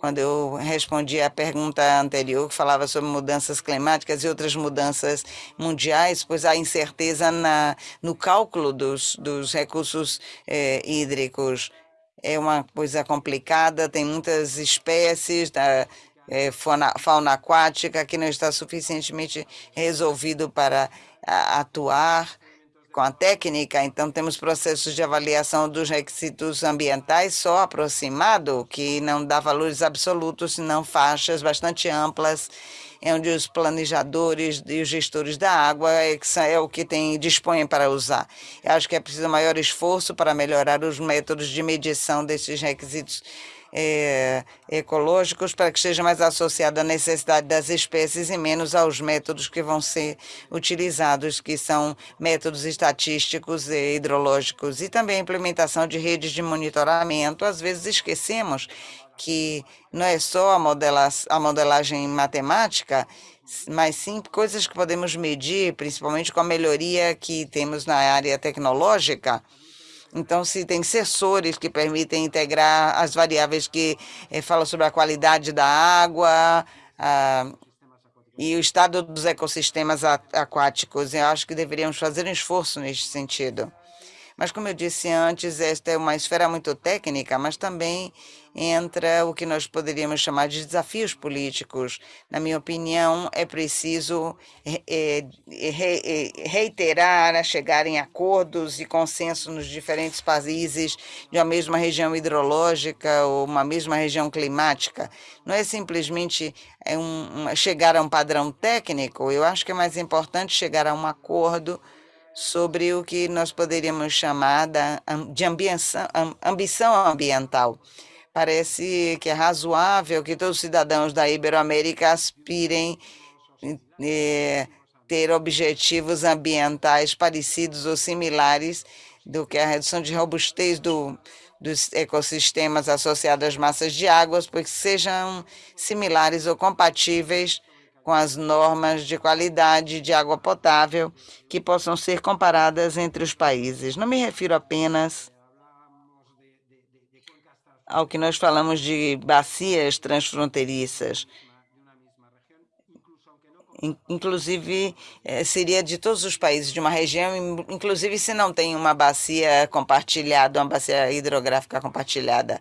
quando eu respondi à pergunta anterior, que falava sobre mudanças climáticas e outras mudanças mundiais, pois há incerteza na, no cálculo dos, dos recursos eh, hídricos. É uma coisa complicada, tem muitas espécies da eh, fauna, fauna aquática que não está suficientemente resolvido para a, atuar com a técnica, então temos processos de avaliação dos requisitos ambientais só aproximado, que não dá valores absolutos, senão faixas bastante amplas, onde os planejadores e os gestores da água é, é o que tem, dispõem para usar. Eu acho que é preciso maior esforço para melhorar os métodos de medição desses requisitos é, ecológicos para que seja mais associado à necessidade das espécies e menos aos métodos que vão ser utilizados, que são métodos estatísticos e hidrológicos, e também a implementação de redes de monitoramento. Às vezes esquecemos que não é só a, modela a modelagem matemática, mas sim coisas que podemos medir, principalmente com a melhoria que temos na área tecnológica, então, se tem sensores que permitem integrar as variáveis que eh, falam sobre a qualidade da água e o estado dos ecossistemas aquáticos, eu acho que deveríamos fazer um esforço neste sentido. Mas, como eu disse antes, esta é uma esfera muito técnica, mas também entra o que nós poderíamos chamar de desafios políticos. Na minha opinião, é preciso é, é, reiterar a chegar em acordos e consenso nos diferentes países de uma mesma região hidrológica ou uma mesma região climática. Não é simplesmente é chegar a um padrão técnico, eu acho que é mais importante chegar a um acordo sobre o que nós poderíamos chamar de ambição, ambiental. Parece que é razoável que todos os cidadãos da Iberoamérica aspirem eh, ter objetivos ambientais parecidos ou similares do que a redução de robustez do, dos ecossistemas associados às massas de águas, porque sejam similares ou compatíveis com as normas de qualidade de água potável que possam ser comparadas entre os países. Não me refiro apenas ao que nós falamos de bacias transfronteiriças. Inclusive, eh, seria de todos os países de uma região, inclusive se não tem uma bacia compartilhada, uma bacia hidrográfica compartilhada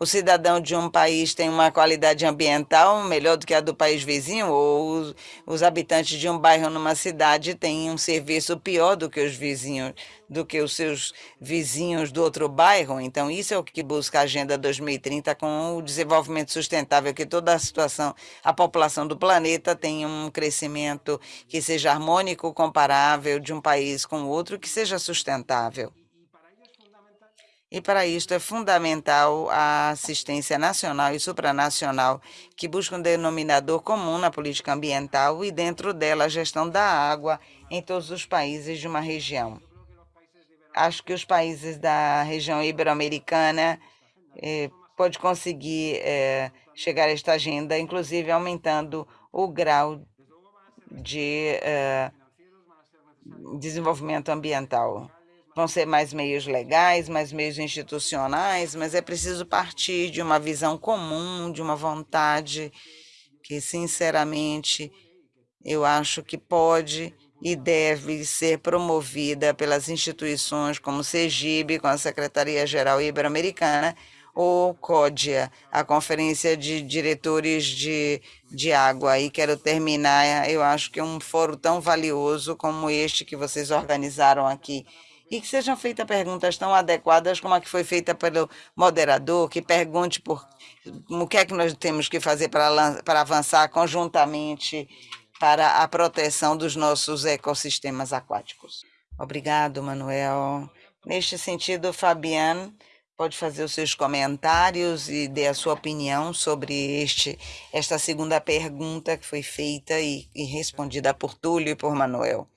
o cidadão de um país tem uma qualidade ambiental melhor do que a do país vizinho, ou os, os habitantes de um bairro numa cidade têm um serviço pior do que os vizinhos, do que os seus vizinhos do outro bairro. Então, isso é o que busca a Agenda 2030 com o desenvolvimento sustentável, que toda a situação, a população do planeta tenha um crescimento que seja harmônico, comparável de um país com o outro, que seja sustentável. E para isto é fundamental a assistência nacional e supranacional, que busca um denominador comum na política ambiental e dentro dela a gestão da água em todos os países de uma região. Acho que os países da região ibero-americana eh, pode conseguir eh, chegar a esta agenda, inclusive aumentando o grau de eh, desenvolvimento ambiental. Vão ser mais meios legais, mais meios institucionais, mas é preciso partir de uma visão comum, de uma vontade que, sinceramente, eu acho que pode e deve ser promovida pelas instituições como CEGIB, com a Secretaria-Geral Ibero-Americana, ou CODIA, a Conferência de Diretores de, de Água. E quero terminar, eu acho que um fórum tão valioso como este que vocês organizaram aqui. E que sejam feitas perguntas tão adequadas como a que foi feita pelo moderador, que pergunte por o que é que nós temos que fazer para, avançar conjuntamente para a proteção dos nossos ecossistemas aquáticos. Obrigado, Manuel. Neste sentido, Fabiane pode fazer os seus comentários e dar a sua opinião sobre este, esta segunda pergunta que foi feita e, e respondida por Túlio e por Manuel.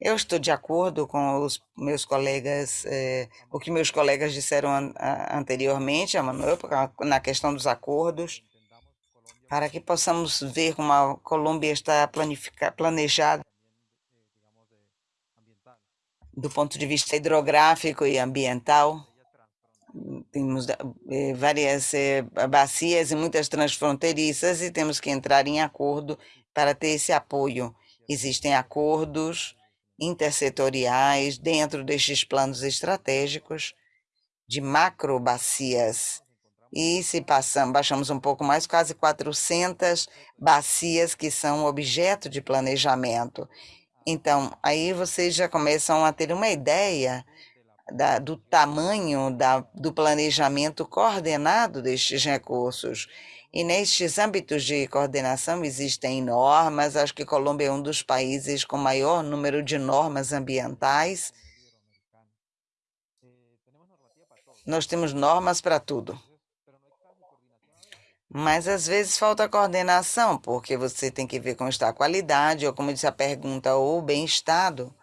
Eu estou de acordo com os meus colegas, eh, o que meus colegas disseram an anteriormente, Manuel, na questão dos acordos para que possamos ver como a Colômbia está planejada do ponto de vista hidrográfico e ambiental. Temos eh, várias eh, bacias e muitas transfronteiriças e temos que entrar em acordo para ter esse apoio. Existem acordos intersetoriais dentro destes planos estratégicos de macro bacias e se passamos, baixamos um pouco mais, quase 400 bacias que são objeto de planejamento. Então, aí vocês já começam a ter uma ideia da, do tamanho da, do planejamento coordenado destes recursos. E nestes âmbitos de coordenação existem normas, acho que Colômbia é um dos países com maior número de normas ambientais. Nós temos normas para tudo mas às vezes falta coordenação, porque você tem que ver como está a qualidade, ou como disse a pergunta, ou o bem-estado.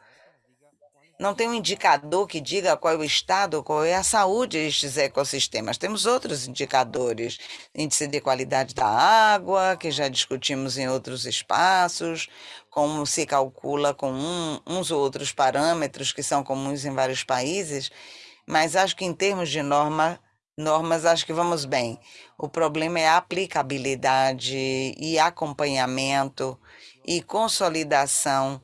Não tem um indicador que diga qual é o estado, qual é a saúde destes ecossistemas. Temos outros indicadores, índice de qualidade da água, que já discutimos em outros espaços, como se calcula com um, uns ou outros parâmetros que são comuns em vários países, mas acho que em termos de norma, normas, acho que vamos bem. O problema é a aplicabilidade e acompanhamento e consolidação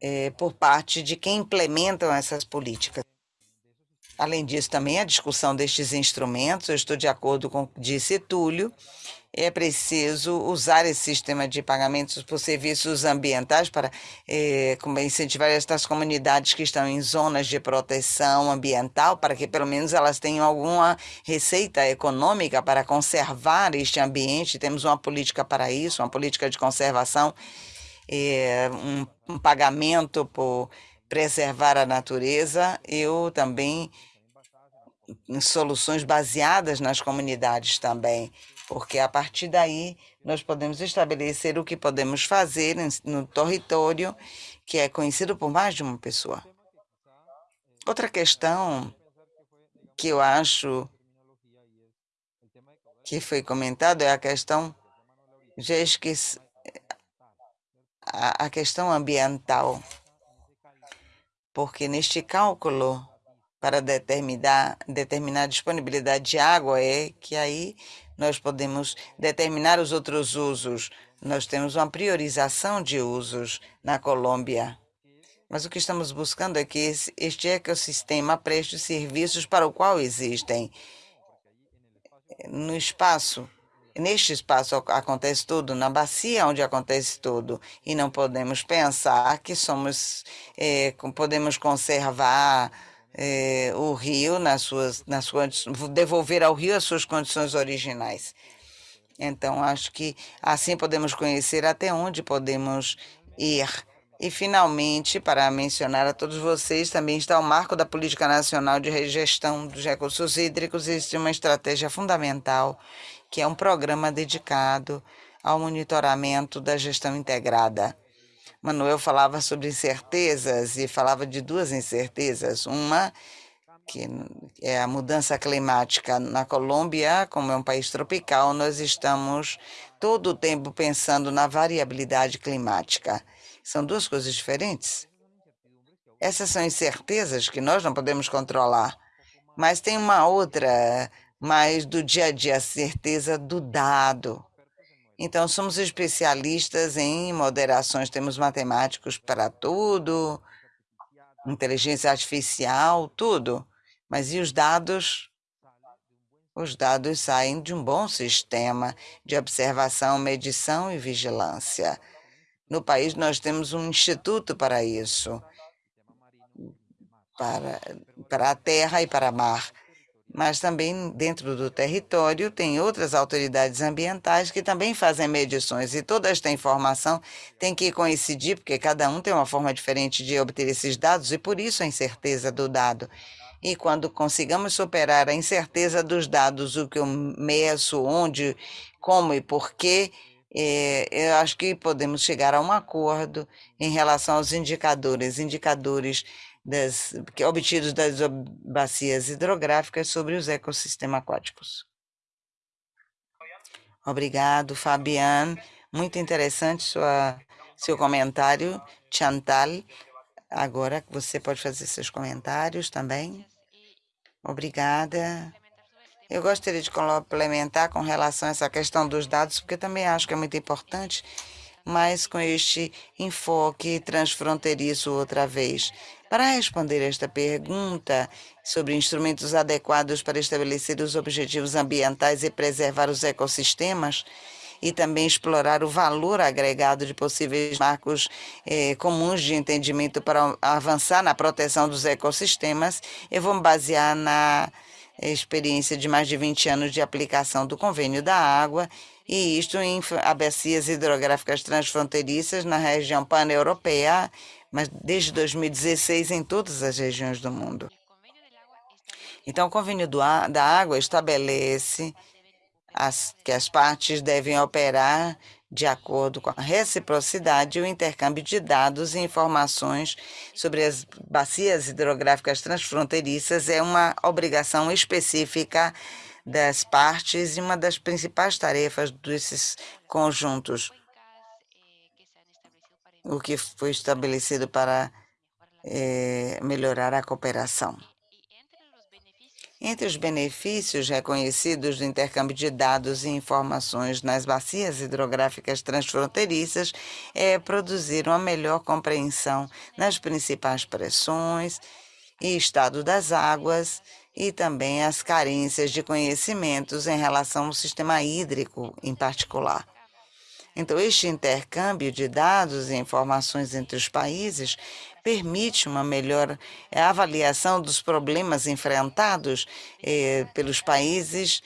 é, por parte de quem implementam essas políticas. Além disso, também a discussão destes instrumentos, eu estou de acordo com o que disse Túlio, é preciso usar esse sistema de pagamentos por serviços ambientais para eh, incentivar estas comunidades que estão em zonas de proteção ambiental, para que pelo menos elas tenham alguma receita econômica para conservar este ambiente. Temos uma política para isso, uma política de conservação, eh, um, um pagamento por preservar a natureza. Eu também soluções baseadas nas comunidades também porque a partir daí nós podemos estabelecer o que podemos fazer no território que é conhecido por mais de uma pessoa. Outra questão que eu acho que foi comentado é a questão, já esqueci, a, questão ambiental, porque neste cálculo para determinar, determinar a disponibilidade de água é que aí nós podemos determinar os outros usos. Nós temos uma priorização de usos na Colômbia. Mas o que estamos buscando é que este ecossistema preste serviços para o qual existem. No espaço, neste espaço acontece tudo, na bacia onde acontece tudo, e não podemos pensar que somos, é, podemos conservar eh, o rio nas suas, nas suas, devolver ao rio as suas condições originais. Então, acho que assim podemos conhecer até onde podemos ir. E, finalmente, para mencionar a todos vocês, também está o marco da Política Nacional de Gestão dos Recursos Hídricos. Existe uma estratégia fundamental, que é um programa dedicado ao monitoramento da gestão integrada Manuel falava sobre incertezas e falava de duas incertezas. Uma que é a mudança climática na Colômbia, como é um país tropical, nós estamos todo o tempo pensando na variabilidade climática. São duas coisas diferentes. Essas são incertezas que nós não podemos controlar. Mas tem uma outra, mais do dia a dia, a certeza do dado. Então, somos especialistas em moderações, temos matemáticos para tudo, inteligência artificial, tudo. Mas e os dados? Os dados saem de um bom sistema de observação, medição e vigilância. No país, nós temos um instituto para isso, para, para a terra e para a mar. Mas também dentro do território tem outras autoridades ambientais que também fazem medições e toda esta informação tem que coincidir, porque cada um tem uma forma diferente de obter esses dados e por isso a incerteza do dado. E quando consigamos superar a incerteza dos dados, o que eu meço, onde, como e porquê, é, eu acho que podemos chegar a um acordo em relação aos indicadores, indicadores das, que, obtidos das bacias hidrográficas sobre os ecossistemas aquáticos. Obrigado, Fabiane. Muito interessante sua, seu comentário, Chantal. Agora você pode fazer seus comentários também. Obrigada. Eu gostaria de complementar com relação a essa questão dos dados, porque também acho que é muito importante, mas com este enfoque transfronteiriço outra vez. Para responder esta pergunta sobre instrumentos adequados para estabelecer os objetivos ambientais e preservar os ecossistemas, e também explorar o valor agregado de possíveis marcos eh, comuns de entendimento para avançar na proteção dos ecossistemas, eu vou me basear na experiência de mais de 20 anos de aplicação do Convênio da Água, e isto em bacias hidrográficas transfronteiriças na região pan-europeia, mas desde 2016 em todas as regiões do mundo. Então, o Convênio da Água estabelece as, que as partes devem operar de acordo com a reciprocidade e o intercâmbio de dados e informações sobre as bacias hidrográficas transfronteiriças é uma obrigação específica das partes e uma das principais tarefas desses conjuntos. O que foi estabelecido para é, melhorar a cooperação. Entre os benefícios reconhecidos do intercâmbio de dados e informações nas bacias hidrográficas transfronteiriças é produzir uma melhor compreensão nas principais pressões e estado das águas e também as carências de conhecimentos em relação ao sistema hídrico em particular. Então, este intercâmbio de dados e informações entre os países permite uma melhor eh, avaliação dos problemas enfrentados eh, pelos países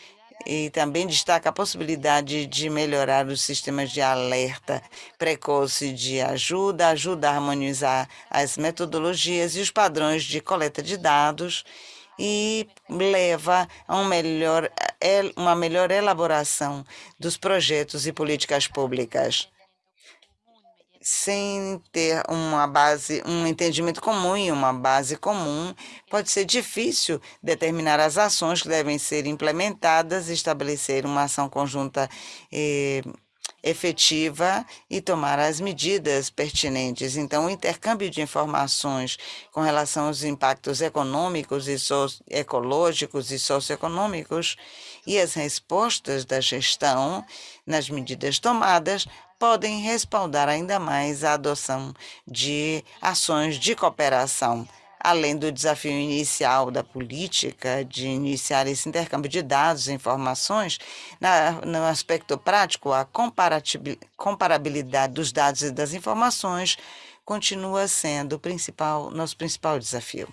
e também destaca a possibilidade de melhorar os sistemas de alerta precoce de ajuda, ajuda a harmonizar as metodologias e os padrões de coleta de dados e leva a um melhor, eh, uma melhor elaboração dos projetos e políticas públicas. Sem ter uma base, um entendimento comum e uma base comum, pode ser difícil determinar as ações que devem ser implementadas, estabelecer uma ação conjunta eh, efetiva e tomar as medidas pertinentes. Então, o intercâmbio de informações com relação aos impactos econômicos e ecológicos e socioeconômicos e as respostas da gestão nas medidas tomadas podem respaldar ainda mais a adoção de ações de cooperação além do desafio inicial da política de iniciar esse intercâmbio de dados e informações, na, no aspecto prático, a comparabilidade dos dados e das informações continua sendo principal, nosso principal desafio.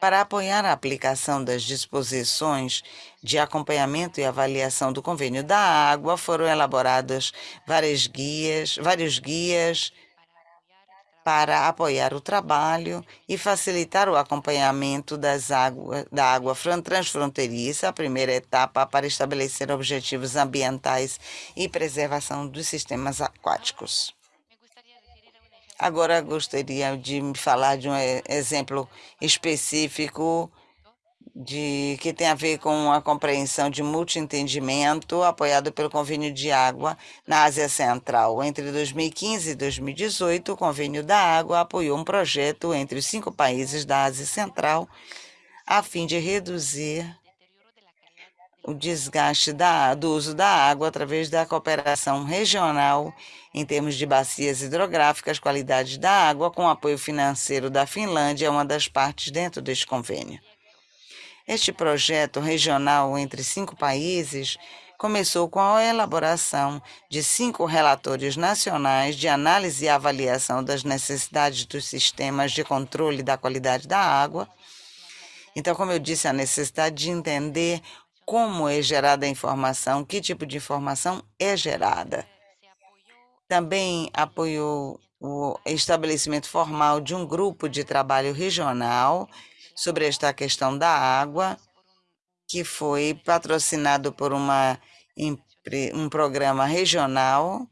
Para apoiar a aplicação das disposições de acompanhamento e avaliação do convênio da água, foram elaboradas várias guias, vários guias para apoiar o trabalho e facilitar o acompanhamento das água, da água transfronteiriça, a primeira etapa para estabelecer objetivos ambientais e preservação dos sistemas aquáticos. Agora gostaria de falar de um exemplo específico de, que tem a ver com a compreensão de multientendimento, apoiado pelo Convênio de Água na Ásia Central. Entre 2015 e 2018, o Convênio da Água apoiou um projeto entre os cinco países da Ásia Central a fim de reduzir o desgaste da, do uso da água através da cooperação regional em termos de bacias hidrográficas, qualidade da água, com apoio financeiro da Finlândia, é uma das partes dentro deste convênio. Este projeto regional entre cinco países começou com a elaboração de cinco relatórios nacionais de análise e avaliação das necessidades dos sistemas de controle da qualidade da água. Então, como eu disse, a necessidade de entender como é gerada a informação, que tipo de informação é gerada. Também apoiou o estabelecimento formal de um grupo de trabalho regional sobre esta questão da água, que foi patrocinado por uma, um programa regional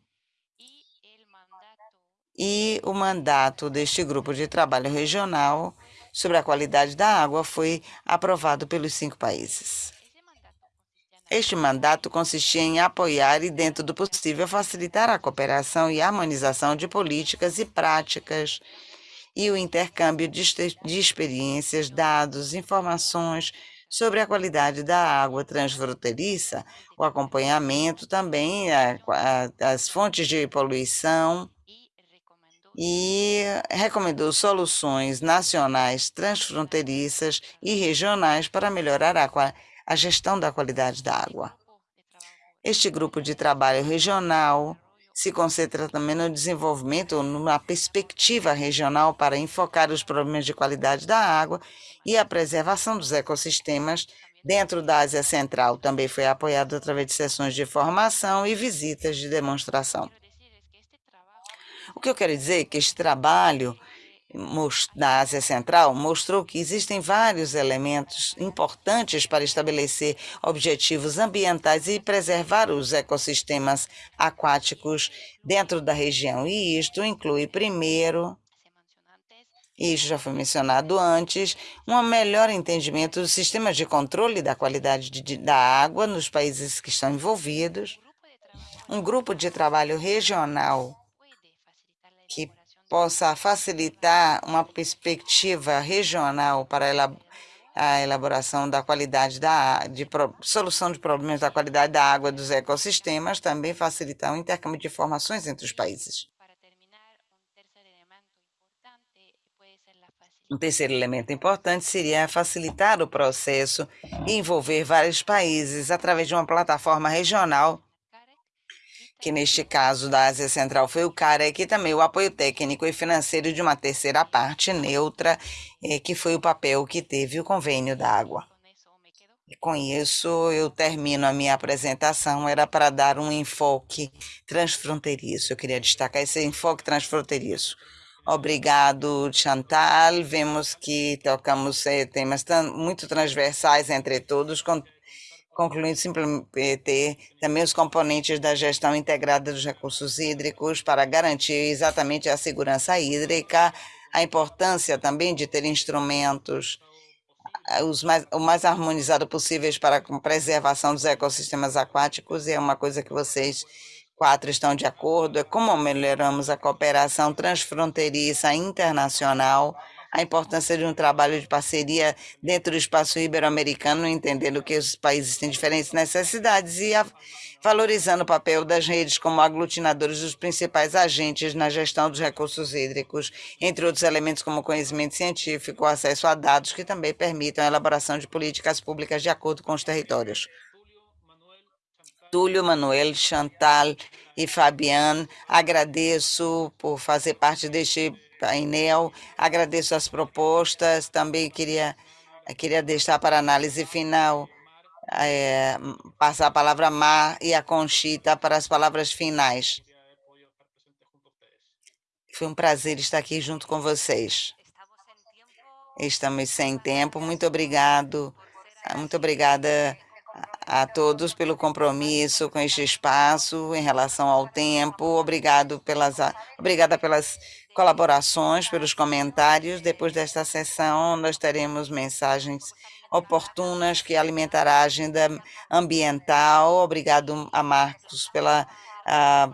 e o mandato deste grupo de trabalho regional sobre a qualidade da água foi aprovado pelos cinco países. Este mandato consistia em apoiar e, dentro do possível, facilitar a cooperação e harmonização de políticas e práticas e o intercâmbio de, experiências, dados, informações sobre a qualidade da água transfronteiriça, o acompanhamento também, a, a, as fontes de poluição e recomendou soluções nacionais, transfronteiriças e regionais para melhorar a, a gestão da qualidade da água. Este grupo de trabalho regional se concentra também no desenvolvimento, numa perspectiva regional para enfocar os problemas de qualidade da água e a preservação dos ecossistemas dentro da Ásia Central. Também foi apoiado através de sessões de formação e visitas de demonstração. O que eu quero dizer é que este trabalho da Ásia Central mostrou que existem vários elementos importantes para estabelecer objetivos ambientais e preservar os ecossistemas aquáticos dentro da região. E isto inclui, primeiro, isso já foi mencionado antes, um melhor entendimento dos sistemas de controle da qualidade de, da água nos países que estão envolvidos, um grupo de trabalho regional que possa facilitar uma perspectiva regional para a elaboração da qualidade da de solução de problemas da qualidade da água dos ecossistemas, também facilitar o intercâmbio de informações entre os países. Um terceiro elemento importante seria facilitar o processo e envolver vários países através de uma plataforma regional que neste caso da Ásia Central foi o CAREC, e também o apoio técnico e financeiro de uma terceira parte neutra, eh, que foi o papel que teve o convênio da água. E com isso eu termino a minha apresentação, era para dar um enfoque transfronteiriço, eu queria destacar esse enfoque transfronteiriço. Obrigado, Chantal. Vemos que tocamos eh, temas muito transversais entre todos, com concluindo simplemente também os componentes da gestão integrada dos recursos hídricos para garantir exatamente a segurança hídrica, a importância também de ter instrumentos os mais, o mais harmonizado possíveis para a preservação dos ecossistemas aquáticos, e é uma coisa que vocês quatro estão de acordo, é como melhoramos a cooperação transfronteiriça internacional, a importância de um trabalho de parceria dentro do espaço ibero-americano, entendendo que os países têm diferentes necessidades e a, valorizando o papel das redes como aglutinadores dos principais agentes na gestão dos recursos hídricos, entre outros elementos como conhecimento científico, acesso a dados que também permitam a elaboração de políticas públicas de acordo com os territórios. Túlio, Manuel, Chantal e Fabiane, agradeço por fazer parte deste painel. Agradeço as propostas. Também queria, queria deixar para análise final, é, passar a palavra a Mar e a Conchita para as palavras finais. Foi um prazer estar aqui junto com vocês. Estamos sem tempo. Muito obrigado. Muito obrigada a todos pelo compromisso com este espaço em relação ao tempo. Obrigado pelas, obrigada pelas colaborações, pelos comentários. Depois desta sessão, nós teremos mensagens oportunas que alimentará a agenda ambiental. Obrigado a Marcos pela a,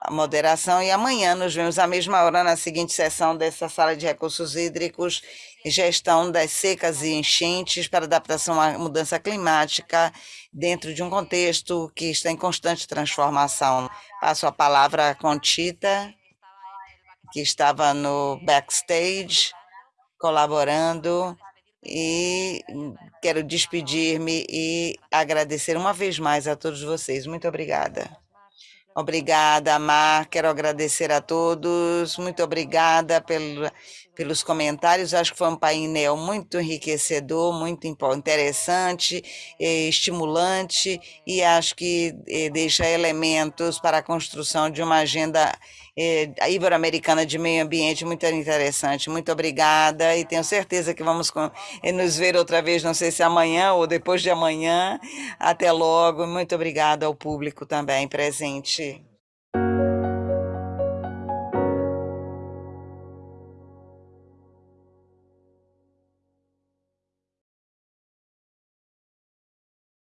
a moderação. E amanhã nos vemos à mesma hora na seguinte sessão dessa sala de recursos hídricos gestão das secas e enchentes para adaptação à mudança climática dentro de um contexto que está em constante transformação. Passo a palavra a Tita, que estava no backstage, colaborando, e quero despedir-me e agradecer uma vez mais a todos vocês. Muito obrigada. Obrigada, Mar. Quero agradecer a todos. Muito obrigada pelo, pelos comentários. Acho que foi um painel muito enriquecedor, muito interessante, estimulante e acho que eh, deixa elementos para a construção de uma agenda eh, ibero-americana de meio ambiente muito interessante. Muito obrigada e tenho certeza que vamos eh, nos ver outra vez, não sei se amanhã ou depois de amanhã. Até logo. Muito obrigada ao público também presente.